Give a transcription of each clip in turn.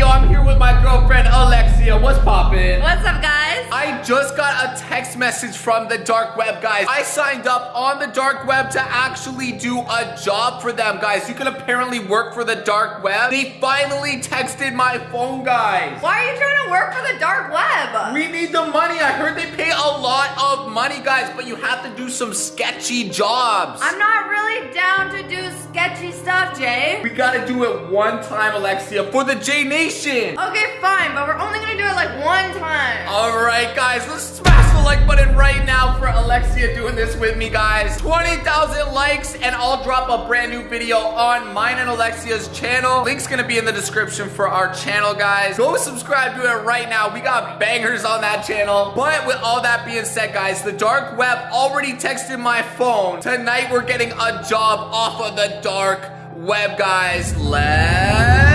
video. I'm here with my girlfriend Alexia. What's poppin'? What's up, guys? I just got a text message from the dark web, guys. I signed up on the dark web to actually do a job for them, guys. You can apparently work for the dark web. They finally texted my phone, guys. Why are you trying to work for the dark web? We need the money. I heard they pay a lot of money, guys, but you have to do some sketchy jobs. I'm not really down to do sketchy stuff, Jay. We gotta do it one time, Alexia, for the J Nation. Okay, fine, but we're only gonna do it like one time. All right, guys, let's smash the like button right now for Alexia doing this with me, guys. 20,000 likes, and I'll drop a brand new video on mine and Alexia's channel. Link's gonna be in the description for our channel, guys. Go subscribe to it right now. We got bangers on that channel. But with all that being said, guys, the dark web already texted my phone. Tonight, we're getting a job off of the dark web, guys. Let's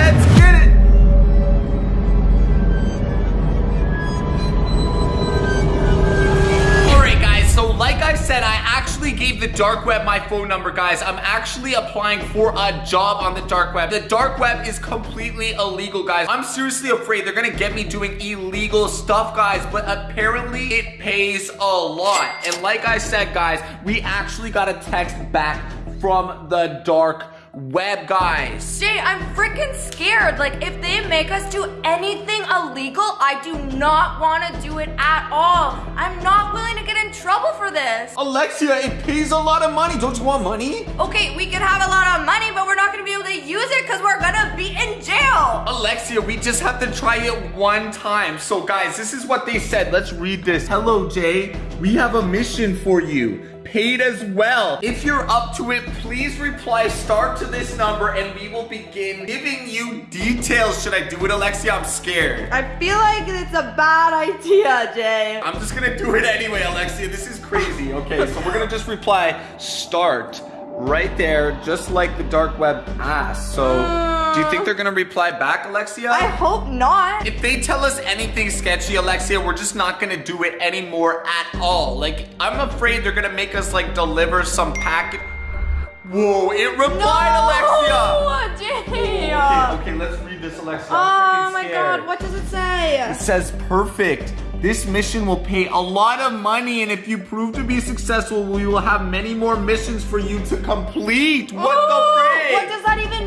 said, I actually gave the dark web my phone number, guys. I'm actually applying for a job on the dark web. The dark web is completely illegal, guys. I'm seriously afraid they're gonna get me doing illegal stuff, guys, but apparently it pays a lot. And like I said, guys, we actually got a text back from the dark web, guys. Jay, I'm freaking scared. Like, if they make us do anything illegal, I do not want to do it at all. I'm not willing to get in trouble for this. Alexia, it pays a lot of money. Don't you want money? Okay, we can have a lot of money, but we're not gonna be able to use it because we're gonna be in jail. Alexia, we just have to try it one time. So guys, this is what they said. Let's read this. Hello, Jay. We have a mission for you. Paid as well. If you're up to it, please reply start to this number and we will begin giving you details. Should I do it, Alexia? I'm scared. I feel like it's a bad idea, Jay. I'm just gonna do it anyway, Alexia. This is crazy. Okay, so we're gonna just reply start right there, just like the dark web asked. So do you think they're gonna reply back, Alexia? I hope not. If they tell us anything sketchy, Alexia, we're just not gonna do it anymore at all. Like, I'm afraid they're gonna make us like deliver some packet. Whoa, it replied, Alexia! Jay. Okay, okay, let's read this, Alexia. Oh I'm my scared. god, what does it say? It says perfect. This mission will pay a lot of money, and if you prove to be successful, we will have many more missions for you to complete. What Ooh, the frick? What does that even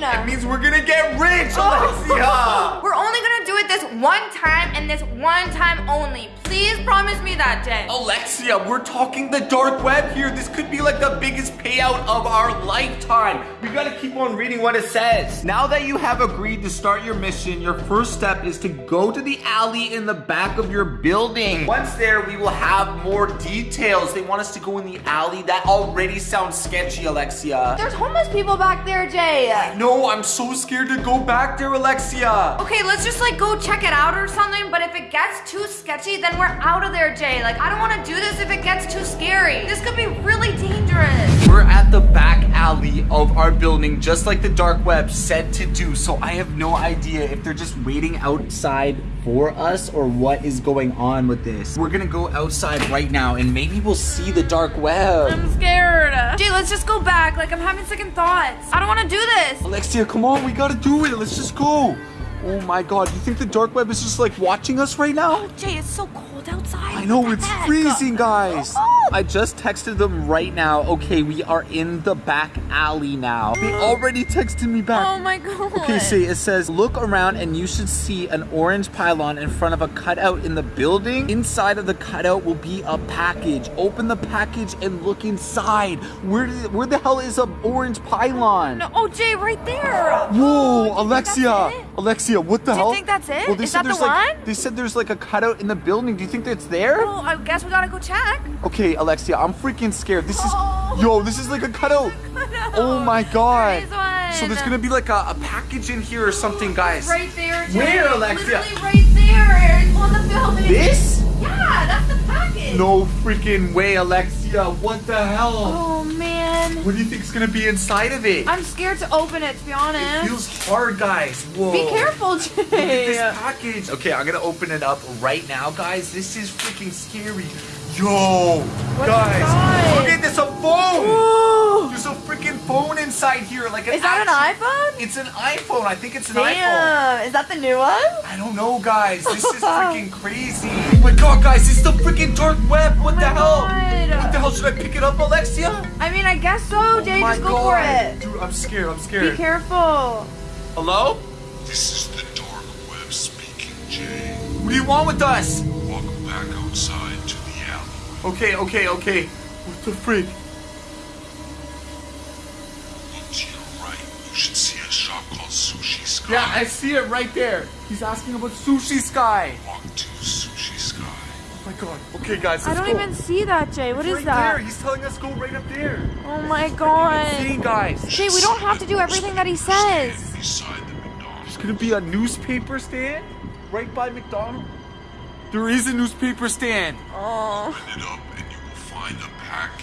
mean? That means we're gonna get rich, oh. Alexia! We're only gonna do it this one time and this one time only. Please promise me that, Jay. Alexia, we're talking the dark web here. This could be like the biggest payout of our lifetime. We gotta keep on reading what it says. Now that you have agreed to start your mission, your first step is to go to the alley in the back of your building. Once there, we will have more details. They want us to go in the alley. That already sounds sketchy, Alexia. There's homeless people back there, Jay. No, I'm so scared to go back there, Alexia. Okay, let's just like go check it out or something, but if it gets too sketchy, then we're out of there, Jay. Like, I don't want to do this if it gets too scary. This could be really dangerous. We're at the back alley of our building, just like the dark web said to do. So I have no idea if they're just waiting outside for us or what is going on with this. We're gonna go outside right now and maybe we'll see the dark web. I'm scared. Dude, let's just go back. Like, I'm having second thoughts. I don't want to do this. Alexia, come on, we gotta do it. Let's just go. Oh my god, you think the dark web is just like watching us right now? Oh, Jay, it's so cold outside. I know, it's heck? freezing, guys. Oh. I just texted them right now. Okay, we are in the back alley now. They already texted me back. Oh my god. Okay, see, it says, look around and you should see an orange pylon in front of a cutout in the building. Inside of the cutout will be a package. Open the package and look inside. Where, did- where the hell is a orange pylon? No, oh, Jay, right there. Whoa, oh, you think Alexia! That's what the Do you think that's it? Well, they Is said that the there's like one? they said there's like a cutout in the building. Do you think that's there? Well, I guess we gotta go check. Okay, Alexia, I'm freaking scared. This is Oh. yo, this is like a cutout. Oh my god. There is. So there's gonna be like a, a package in here or something, guys. Right there. Where, Alexia? Literally right there. It's on the building. This? Yeah, that's the package. No freaking way, Alexia. What the hell? Oh man. What do you think's gonna be inside of it? I'm scared to open it, to be It honest. feels hard, guys. Whoa. Be careful, Jay. Look at this package. Okay, I'm gonna open it up right now, guys. This is freaking scary. Yo, guys, inside? look at this, a phone. Ooh. There's a freaking phone inside here, like an Is that actual- an iPhone? It's an iPhone. I think it's an iPhone. Damn, is that the new one? I don't know, guys. This is freaking crazy. Oh my god, guys, it's the freaking dark web. What oh the hell? God. What the hell? Should I pick it up, Alexia? I mean, I guess so, oh Jay. oh my just go god. for it. Dude, I'm scared. I'm scared. Be scared. careful. Hello? This is the dark web speaking, Jay. What do you want with us? Walk back outside to the alley. Okay, okay, okay. What the freak? Look to your right. You should see a shop called Sushi Sky. Yeah, I see it right there. He's asking about Sushi Sky. Walk to Sushi Sky. Oh my god. Okay, guys, I let's don't go. even see that, Jay. What It's is right that? There. He's telling us go right up there. Oh my god. See, guys. Jay, we don't have to do everything that he says. Beside the There's gonna be a newspaper stand right by McDonald's. There is a newspaper stand. Oh. Open it up and you will find a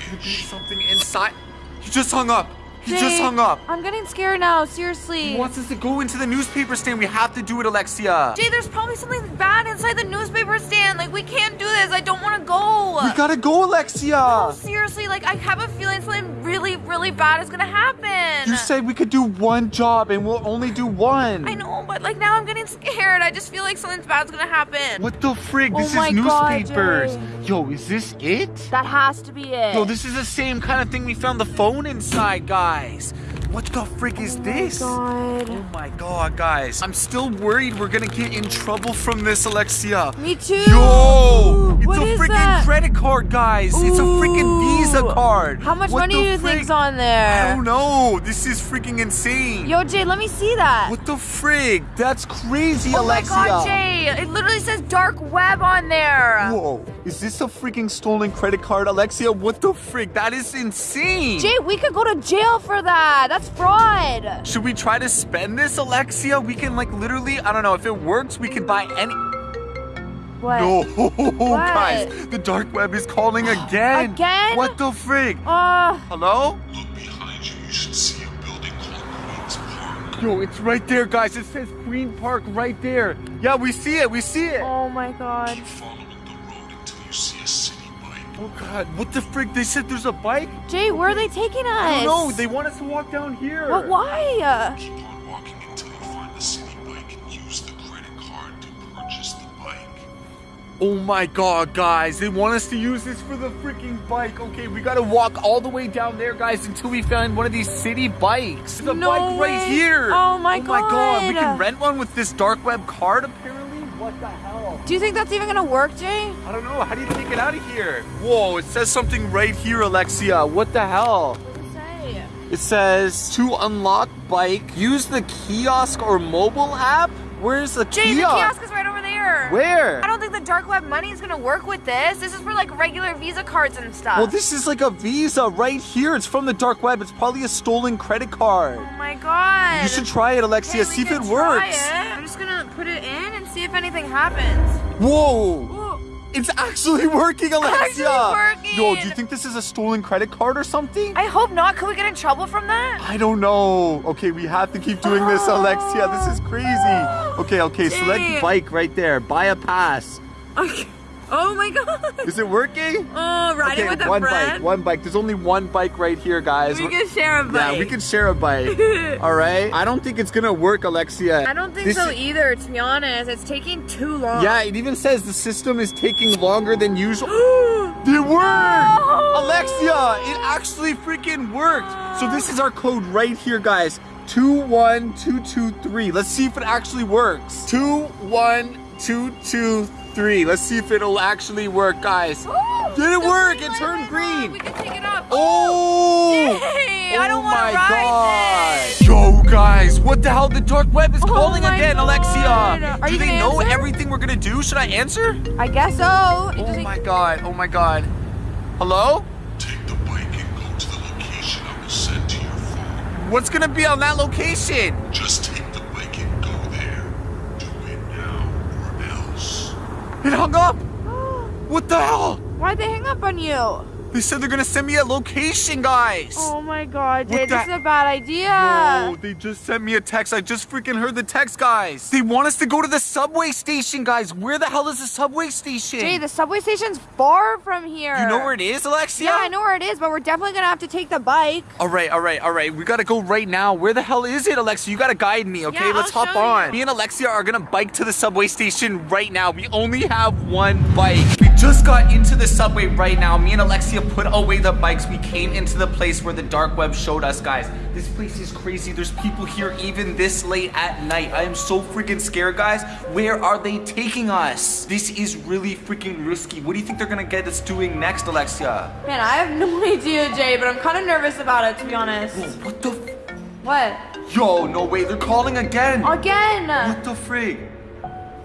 Could be something inside. He just hung up. He Jay, just hung up. I'm getting scared now, seriously. He wants us to go into the newspaper stand. We have to do it, Alexia. Jay, there's probably something bad inside the newspaper stand. Like, we can't do this. I don't want to go. We gotta go, Alexia. No, Seriously, like, I have a feeling something really, really bad is gonna happen. You said we could do one job and we'll only do one. I know, but like now I'm getting scared. I just feel like something bad's gonna happen. What the frig? Oh This my is newspapers. Jay. Yo, is this it? That has to be it. Yo, this is the same kind of thing we found the phone inside, guys. What the frick is oh this? God. Oh my god, guys. I'm still worried we're gonna get in trouble from this, Alexia. Me too. Yo! It's What a is freaking that? credit card, guys. It's a freaking Visa card. How much What money do you frick? think's on there? I don't know. This is freaking insane. Yo, Jay, let me see that. What the frig? That's crazy, oh Alexia. my god, Jay! It literally says dark web on there. Whoa, is this a freaking stolen credit card, Alexia? What the frig? That is insane. Jay, we could go to jail for that. That's fraud. Should we try to spend this, Alexia? We can like literally, I don't know, if it works, we can buy any. What? No, guys, the dark web is calling again. Again? What the frig? Uh, Hello? Look behind you. You should see a building called Queens Park. Yo, it's right there, guys. It says Queen Park right there. Yeah, we see it. We see it. oh my god. Keep following the road until you see a city bike. Oh God, what the frig? They said there's a bike. Jay, where are they taking us? I don't know. They want us to walk down here. But why? Oh my god, guys. They want us to use this for the freaking bike. Okay, we gotta walk all the way down there, guys, until we find one of these city bikes. The No bike right here. Oh my Oh my god. We can rent one with this dark web card, apparently? What the hell? Do you think that's even gonna work, Jay? I don't know. How do you take it out of here? Whoa, it says something right here, Alexia. What the hell? It say? It says to unlock bike, use the kiosk or mobile app. Where's the Jay, the kiosk is right over there. Where? I don't think the dark web money is gonna work with this. This is for like regular Visa cards and stuff. Well, this is like a Visa right here. It's from the dark web. It's probably a stolen credit card. Oh my god. You should try it, Alexia. We see if it works. it. I'm just gonna put it in and see if anything happens. Whoa! It's actually working, Alexia. Actually working. Yo, do you think this is a stolen credit card or something? I hope not. Could we get in trouble from that? I don't know. Okay, we have to keep doing this, Alexia. This is crazy. Okay, okay, Dang. select bike right there. Buy a pass. Okay. Oh my god. Is it working? Oh, riding okay, with a one friend. bike, one bike. There's only one bike right here, guys. we can share a bike. Yeah, we can share a bike. All right. I don't think it's gonna work, Alexia. I don't think This so either, to be honest. It's taking too long. Yeah, it even says the system is taking longer than usual. It worked! No! Alexia, it actually freaking worked. So this is our code right here, guys. 21223. Let's see if it actually works. 21223. Let's see if it'll actually work, guys. Ooh, Did it work? It turned green. on. We can take it up. Oh! Yay, I don't oh wanna my ride God. this. Yo, guys, what the hell? The dark web is Oh calling again, God. Alexia. Are do you they know answer? everything we're gonna do? Should I answer? I guess so. It Oh doesn't- my god, oh my god. Hello? Take the bike and go to the location I will send to your phone. What's gonna be on that location? Just take It hung up! What the hell? Why'd they hang up on you? They said they're gonna send me a location, guys. Oh my god, Jay, this is a bad idea. No, they just sent me a text. I just freaking heard the text, guys. They want us to go to the subway station, guys. Where the hell is the subway station? Jay, the subway station's far from here. you know where it is, Alexia? Yeah, I know where it is, but we're definitely gonna have to take the bike. All right, all right, all right. We gotta go right now. Where the hell is it, Alexia? You gotta guide me, okay? Yeah, Let's I'll hop on. you. Me and Alexia are gonna bike to the subway station right now. We only have one bike. We just got into the subway right now. Me and Alexia put away the bikes. We came into the place where the dark web showed us, guys. This place is crazy. There's people here even this late at night. I am so freaking scared, guys. Where are they taking us? This is really freaking risky. What do you think they're gonna get us doing next, Alexia? Man, I have no idea, Jay, but I'm kind of nervous about it, to be honest. What the? F- What? Yo, no way. They're calling again. Again? What the frig?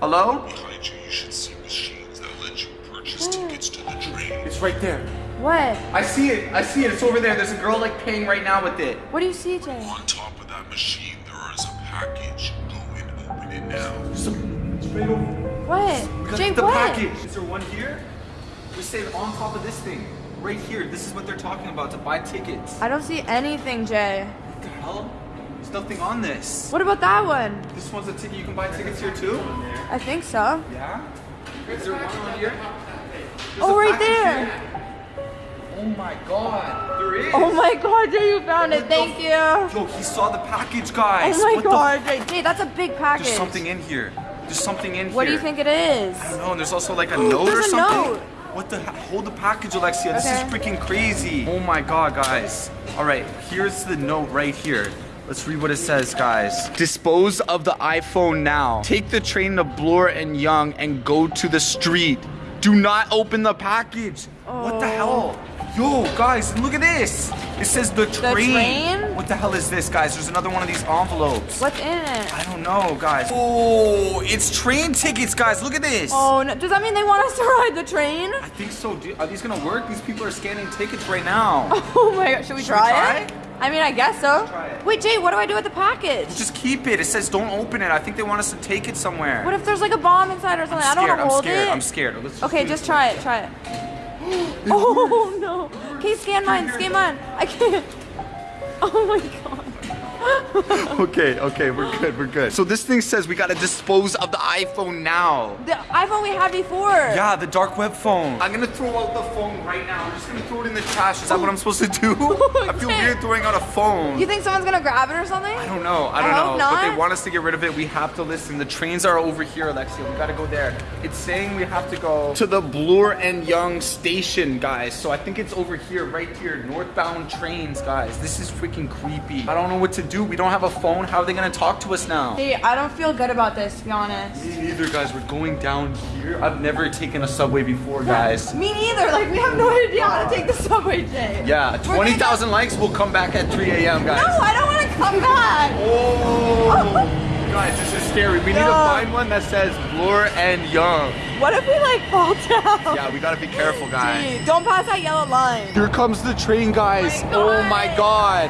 Hello? Behind you, you should see machines that let you purchase hmm. tickets to the train. It's right there. What? I see it. I see it. It's over there. There's a girl like paying right now with it. What do you see, Jay? On top of that machine, there is a package. Go and open it now. It's right over. What? Look Jay, at the what? package. Is there one here? Just say on top of this thing. Right here. This is what they're talking about to buy tickets. I don't see anything, Jay. What the hell? There's nothing on this. What about that one? This one's a ticket. You can buy tickets here too? I think so. Yeah? Is there one on here? There's Oh, right there. here. Oh my god. There is. Oh my god, Jay, you found it. Thank you. Yo, he saw the package, guys. Oh my What god, Jay. Jay, that's a big package. There's something in here. There's something in here. What do you think it is? I don't know. and There's also like a note or There's a something. note. What the? he- Hold the package, Alexia. This is freaking crazy. Oh my god, guys. All right, here's the note right here. Let's read what it says, guys. Dispose of the iPhone now. Take the train to Bloor and Yonge and go to the street. Do not open the package. What the hell? Oh. Yo, guys, look at this. It says the train. train? What the hell is this, guys? There's another one of these envelopes. What's in it? I don't know, guys. Oh, it's train tickets, guys. Look at this. Oh, no. does that mean they want us to ride the train? I think so. Are these gonna work? These people are scanning tickets right now. Oh my god, should we Should we try, try it? it? I mean, I guess so. Wait, Jay, what do I do with the package? Just keep it. It says don't open it. I think they want us to take it somewhere. What if there's like a bomb inside or something? I don't scared. want to I'm hold scared. it. I'm scared. Let's just Okay, just try it. Try it. oh no. Okay, scan mine. Scan mine. I can't. Oh my god. Okay, okay, we're good. We're good. So this thing says we gotta dispose of the iPhone now. The iPhone we had before. Yeah, the dark web phone. I'm gonna throw out the phone right now. I'm just gonna throw it in the trash. Is that what I'm supposed to do? I feel weird throwing out a phone. You think someone's gonna grab it or something? I don't know. I don't I hope know. But they want us to get rid of it. We have to listen. The trains are over here, Alexia. We gotta go there. It's saying we have to go to the Bloor and Yonge station, guys. So I think it's over here, right here. Northbound trains, guys. This is freaking creepy. I don't know what to do. Dude, we don't have a phone. How are they gonna talk to us now? Hey, I don't feel good about this, to be honest. Me neither, guys. We're going down here. I've never taken a subway before, guys. Me neither. Like, we have no idea how to take the subway, Jay. Yeah, 20,000 likes. We'll come back at 3 a.m., guys. No, I don't want to come back. Oh! Guys, this is scary. We need to find one that says Bloor and Yonge. What if we like fall down? Yeah, we gotta be careful, guys. Gee, Don't pass that yellow line. Here comes the train, guys. Oh my Oh my god.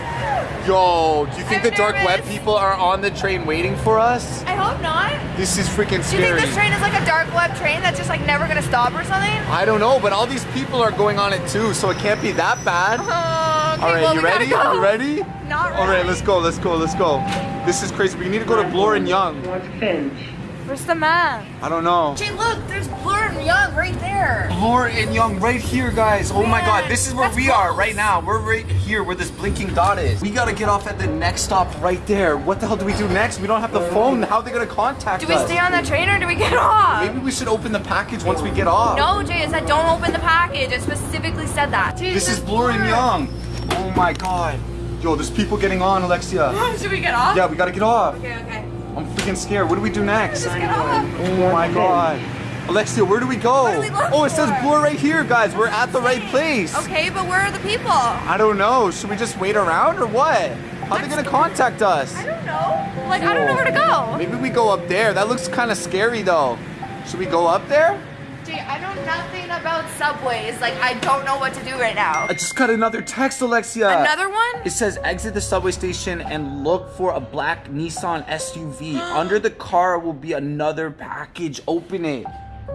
Yo, do you think I'm the dark web people are on the train waiting for us? I hope not. This is freaking scary. Do you think this train is like a dark web train that's just like never gonna stop or something? I don't know, but all these people are going on it too, so it can't be that bad. Oh, okay, All right, well, you ready? go. You ready? Not All right, let's go. Let's go. Let's go. This is crazy. We need to go to Bloor and Yonge. Where's the map? I don't know. Jay, look, there's Bloor and Yonge right there. Bloor and Yonge right here, guys. Oh my god, this is where that's we are right now. We're right here where this blinking dot is. We gotta get off at the next stop right there. What the hell do we do next? We don't have the phone. How are they gonna contact us? Do we us? stay on the train or do we get off? Maybe we should open the package once we get off. No, Jay, it said don't open the package. I specifically said that. This is Bloor and Yonge. Oh my god. Yo, there's people getting on, Alexia. Should we get off? Yeah, we gotta get off. Okay, okay. I'm freaking scared. What do we do next? Just get off. Oh my god. Alexia, where do we go? Do we oh, it says for? Bloor right here, guys. We're at the right place. Okay, but where are the people? I don't know. Should we just wait around or what? How are they gonna contact us? I don't know. Like, I don't know where to go. Maybe we go up there. That looks kind of scary though. Should we go up there? I know nothing about subways. Like, I don't know what to do right now. I just got another text, Alexia. Another one? It says exit the subway station and look for a black Nissan SUV. Under the car will be another package. Open it.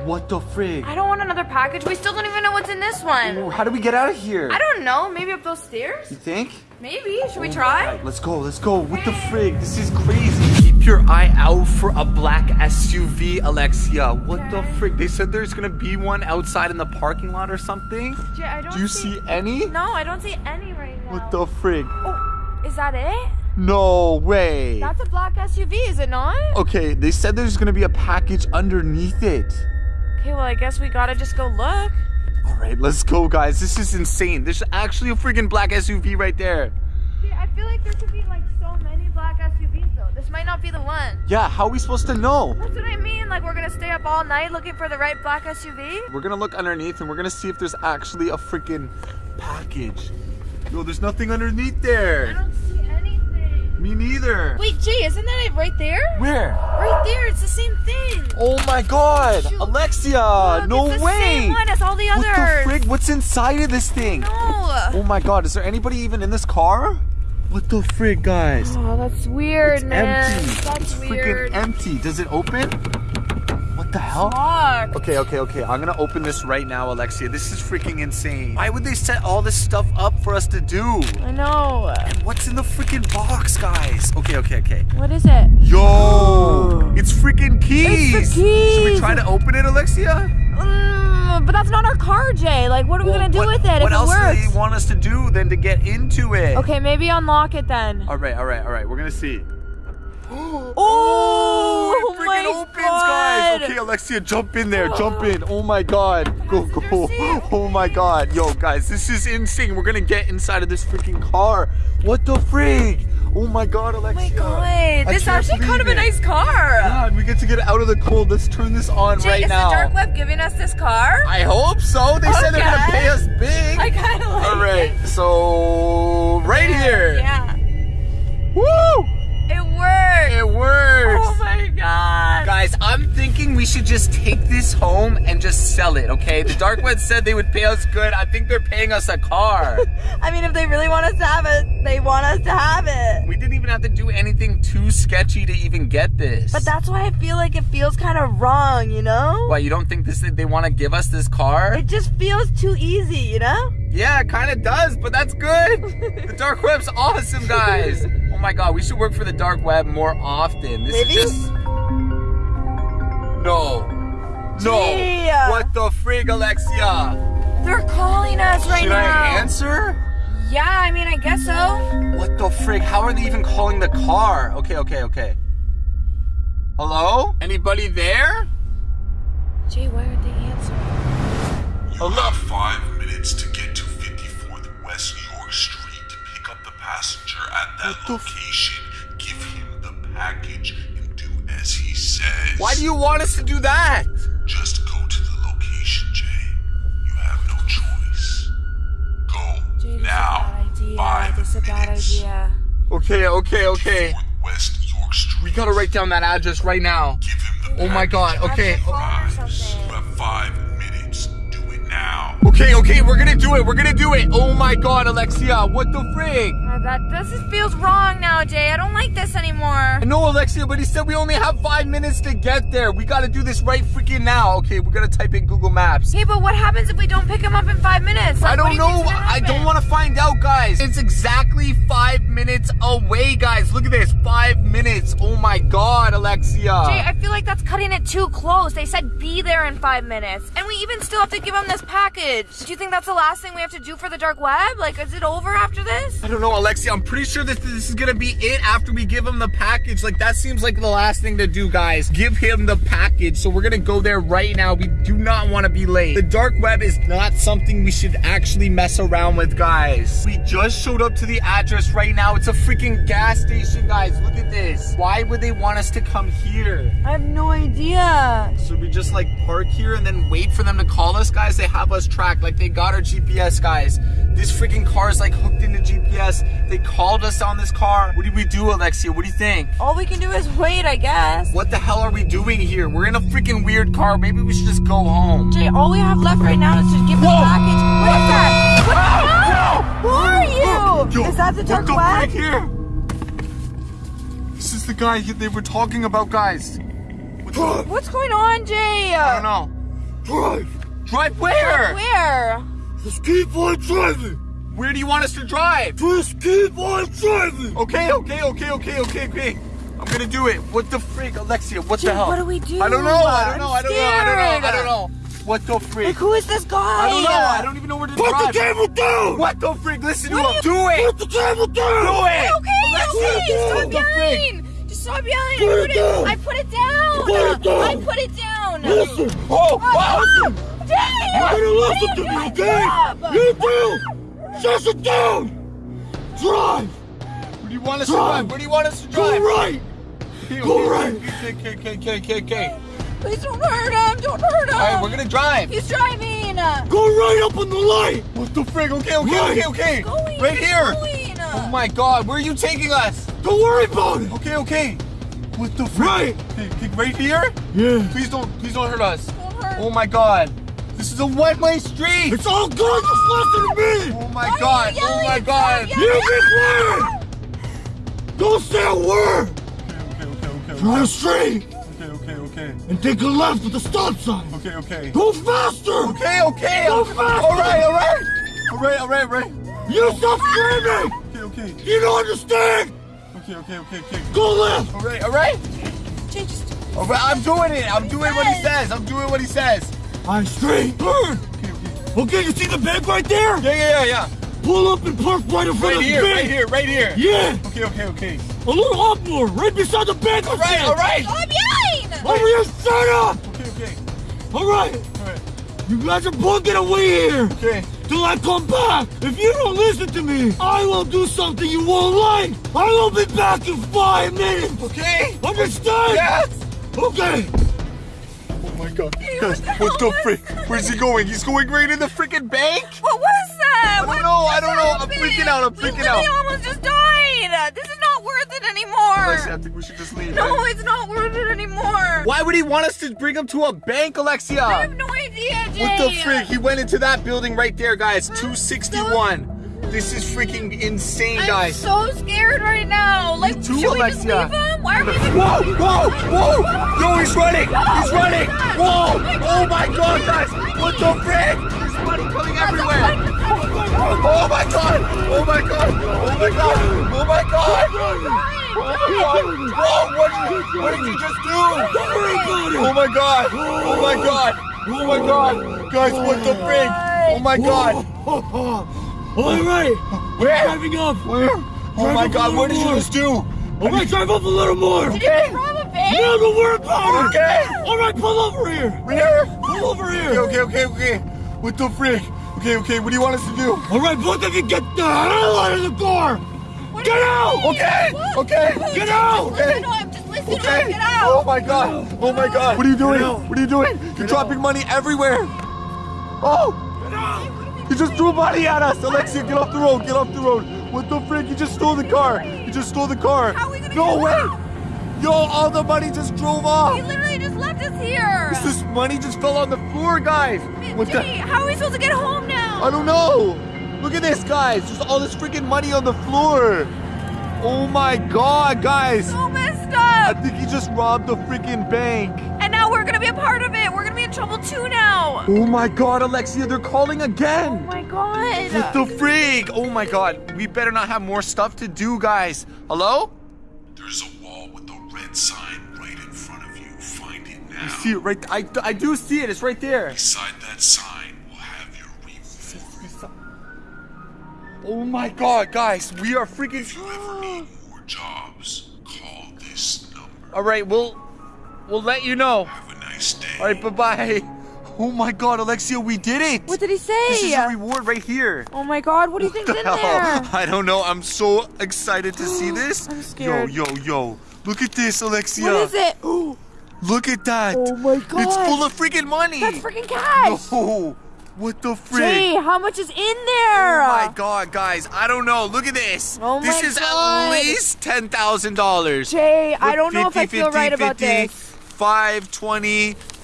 What the frig? I don't want another package. We still don't even know what's in this one. How do we get out of here? I don't know. Maybe up those stairs? You think? Maybe. Should we try? Let's go, let's go. What the frig? This is crazy. Your eye out for a black SUV, Alexia. What the Okay. frig? They said there's gonna be one outside in the parking lot or something. Jay, I don't Do you see any? No, I don't see any right now. What the frig? Oh, is that it? No way. That's a black SUV, is it not? Okay, they said there's gonna be a package underneath it. Okay, well, I guess we gotta just go look. All right, let's go, guys. This is insane. There's actually a freaking black SUV right there. Jay, I feel like there could be like so many black SUVs. This might not be the one. Yeah, how are we supposed to know? That's what I mean. Like we're gonna stay up all night looking for the right black SUV. We're gonna look underneath and we're gonna see if there's actually a freaking package. No, there's nothing underneath there. I don't see anything. Me neither. Wait, Jay, isn't that it right there? Where? Right there, it's the same thing. Oh my god! Shoot. Alexia! Look, no it's the way! Same one as all the others. what the frig? What's inside of this thing? No. Oh my god, is there anybody even in this car? What the frig, guys? Oh, that's weird, it's man. empty. That's it's weird. freaking empty. Does it open? What the hell? Locked. Okay, okay, okay. I'm gonna open this right now, Alexia. This is freaking insane. Why would they set all this stuff up for us to do? I know. What's in the freaking box, guys? Okay, okay, okay. What is it? Yo! It's freaking keys! It's the keys! Should we try to open it, Alexia? Mm, but that's not our car, Jay. Like, what are we Well, gonna do what, with it What if else it do works? they want us to do than to get into it? Okay, maybe unlock it then. All right, all right, all right. We're gonna see. Oh, oh, it oh freaking my opens, God. guys. Okay, Alexia, jump in there. Jump in. Oh my god. Go, go. Oh my god. Yo, guys, this is insane. We're gonna get inside of this freaking car. What the frig? Oh my god, Oh my god, this is actually kind of a nice car. God, we get to get out of the cold. Let's turn this on Jay, right is now. Is the dark web giving us this car? I hope so. They said they're gonna pay us big. I kind of like All right, it. so right here. Yeah, Woo! it works. It works. Oh my god. Guys, I'm thinking we should just take this home and just sell it, okay? The Dark Web said they would pay us good. I think they're paying us a car. I mean, if they really want us to have it, they want us to have it. we didn't even have to do anything too sketchy to even get this. But that's why I feel like it feels kind of wrong, you know? Why, you don't think this they want to give us this car? It just feels too easy, you know? Yeah, it kind of does, but that's good. the Dark Web's awesome, guys. Oh my god, we should work for the Dark Web more often. This Maybe? is just... No. No. Gee. What the frig, Alexia? They're calling us right now. Should. I answer? Yeah, I mean, I guess so. What the frig? How are they even calling the car? Okay, okay, okay. Hello? Anybody there? Jay, why aren't they answering? You have five minutes to get to 54th West York Street to pick up the passenger at that What location. Why do you want us to do that? Just go to the location, Jay. You have no choice. Go Jay, this now. is a bad idea. Five This is a bad minutes. idea. Okay, okay, okay. West York Street. We gotta write down that address right now. Give him the Oh my god, okay. Have the phone or Guys, something. you have five minutes. Do it now. Okay, okay, we're gonna do it. We're gonna do it. Oh my god, Alexia, what the frig? That this is, feels wrong now, Jay. I don't like this anymore. I know, Alexia, but he said we only have five minutes to get there. We gotta do this right freaking now. Okay, we're gonna type in Google Maps. Hey, but what happens if we don't pick him up in five minutes? Like, I don't do know. I don't want to find out, guys. It's exactly five minutes away, guys. Look at this. Five minutes. Oh my god, Alexia. Jay, I feel like that's cutting it too close. They said be there in five minutes. And we even still have to give him this package. Do you think that's the last thing we have to do for the dark web? Like, is it over after this? I don't know, Alexia. I'm pretty sure that this is gonna be it after we give him the package. Like that seems like the last thing to do, guys. Give him the package. So we're gonna go there right now. We do not want to be late. The dark web is not something we should actually mess around with, guys. We just showed up to the address right now. It's a freaking gas station, guys. Look at this. Why would they want us to come here? I have no idea. Should we just like park here and then wait for them to call us, guys? They have us tracked. Like they got our GPS, guys. This freaking car is like hooked into GPS. They called us on this car. What do we do, Alexia? What do you think? All we can do is wait, I guess. What the hell are we doing here? We're in a freaking weird car. Maybe we should just go home. Jay, all we have left right now is to give the Whoa. package. What is that? What the oh, hell? Who are you? Yo, is that the what dark the web? frick here? This is the guy they were talking about, guys. What the- What's going on, Jay? I don't know. drive. Drive where? Where? Just keep on driving. Where do you want us to drive? Just keep on driving. Okay, okay, okay, okay, okay, okay. I'm gonna do it. What the freak, Alexia? What Jake, the hell? what do we do? I don't know. I don't know. I I'm don't know. I don't know. I don't know. What the freak? Like, who is this guy? I don't know. I don't even know where to Put drive. Put the table down. What the freak? Listen to What him. Do it. Put the table down. Do it. Okay, Alexia, okay, stop it. Yelling. Just stop yelling. Put I it put down. I put it down. Put it down. I put it down. Listen. Oh, oh, oh. wow. Dang. You gotta listen to me, okay? You do. Just it down. Drive. Where do you want us to Drive. drive? Where do you want us to drive? Go drive? right. Okay, Go okay, right. Okay, okay, okay, okay, okay, okay. Please don't hurt him. Don't hurt him. All right, we're gonna drive. He's driving. Go right up on the light. What the frig? Okay, okay, Right. okay, okay. Going. Right here. Going. Oh my god, where are you taking us? Don't worry about it. Okay, okay. What the frig? Right. Okay, okay, right here? Yeah. Please don't, please don't hurt us. Don't hurt. Oh my god. This is a one-way street. It's all good. Just listen to me. Oh my Why god. Oh my god. Stop You be quiet. Don't say a word. Okay, okay, okay, okay. Drive straight okay, okay, okay, and take a left at the stop sign. okay, okay. Go faster. Okay, okay. Go faster. right, all right. All right, all right, all right. You stop screaming. Okay, okay. You don't understand. Okay, okay, okay, okay. Go left. All right, all right. Jay, just All right, I'm doing it. I'm doing what he says. I'm doing what he says. I'm straight. Okay, okay. Okay, you see the bank right there? Yeah, yeah, yeah, yeah. Pull up and park right in front Right of the here, bank. right here, right here. Yeah. Okay, okay, okay. A little up more, right beside the bank. All right, all right. Oh, stop yelling. Over here, shut up. Okay, okay. All right. All right. You guys are both get away here. Okay. Till I come back. If you don't listen to me, I will do something you won't like. I will be back in five minutes. Okay. Understand? Yes. Okay. Oh my god. Guys, what the what the hell was frick? Where's he going? He's going right in the freaking bank? What was that? I don't What know, I don't know. I'm freaking out, I'm freaking out. almost just died. This is not worth it anymore. Alexia, I think we should just leave. No, man. it's not worth it anymore. Why would he want us to bring him to a bank, Alexia? I have no idea, Jay. What the frick? He went into that building right there, guys. 261. This is freaking insane, guys. I'm so scared right now. Like, too, should we just leave him? Why are we even Whoa, whoa, whoa! No, he's running! He's running! Whoa! Oh my god, guys! What the frick? There's money coming everywhere! Oh my god! Oh my god! Oh my god! Oh my god! Oh my god! Whoa! What did, you, what did you just do? Oh my god! Oh my god! Oh my god! Guys, what the frick? Oh my god! All right. Where? Driving oh up. Where? Oh my god, what did you just do? All right, drive up a little more. Did you rob a bank? No, don't worry about it. Okay. All right, pull over here. Where? Pull over here. Okay, okay, okay, okay. What the frick? Okay, okay, what do you want us to do? All right, both of you get the hell out of the car. What Get out! mean? Okay, What? okay. What? Get out! Listen. Just listen to Okay. Get out. Oh my god. Oh my god. What are you doing? What are you doing? You're dropping money everywhere. Oh! He just threw money at us. Alexia, get off the road. Get off the road. What the frick? You just stole the car. You just stole the car. How are we gonna no way. out? Yo, all the money just drove off. He literally just left us here. This money just fell on the floor, guys. What the? How are we supposed to get home now? I don't know. Look at this, guys. There's all this freaking money on the floor. Oh my god, guys. so messed up! I think he just robbed the freaking bank. And now we're gonna be a part of it. We're gonna trouble too now. Oh my god, Alexia, they're calling again. Oh my god. What the freak? Oh my god, we better not have more stuff to do, guys. Hello? There's a wall with a red sign right in front of you. Find it now. You see it right I, I do see it. It's right there. Beside that sign will have your reward. Oh my god, guys, we are freaking If you ever need more jobs, call this number. All right, we'll we'll let you know. Have a nice day. All right, bye-bye. Oh my god, Alexia, we did it. What did he say? This is say? a reward right here. Oh my god, what do you think's the in hell? there? I don't know. I'm so excited to see this. I'm scared. Yo, yo, yo. Look at this, Alexia. What is it? Look at that. Oh my god. It's full of freaking money. That's freaking cash. No. What the frick? Jay, how much is in there? Oh my god, guys. I don't know. Look at this. Oh this my is God. at least $10,000. Jay, I don't know if I 50, feel right about this. 5,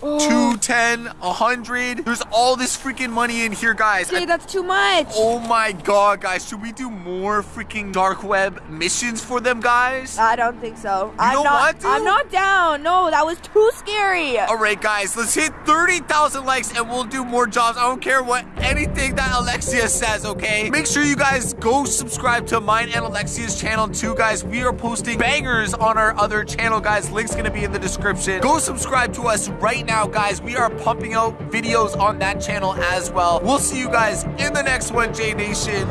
20, two, ten, a hundred. There's all this freaking money in here, guys. Jay, I- that's too much. oh my god, guys. Should we do more freaking dark web missions for them, guys? I don't think so. I'm don't not, want to? I'm not down. No, that was too scary. All right, guys, let's hit 30,000 likes and we'll do more jobs. I don't care what anything that Alexia says, okay? Make sure you guys go subscribe to mine and Alexia's channel too, guys. We are posting bangers on our other channel, guys. Link's gonna be in the description. Go subscribe to us right now, guys. We are pumping out videos on that channel as well. We'll see you guys in the next one, J Nation.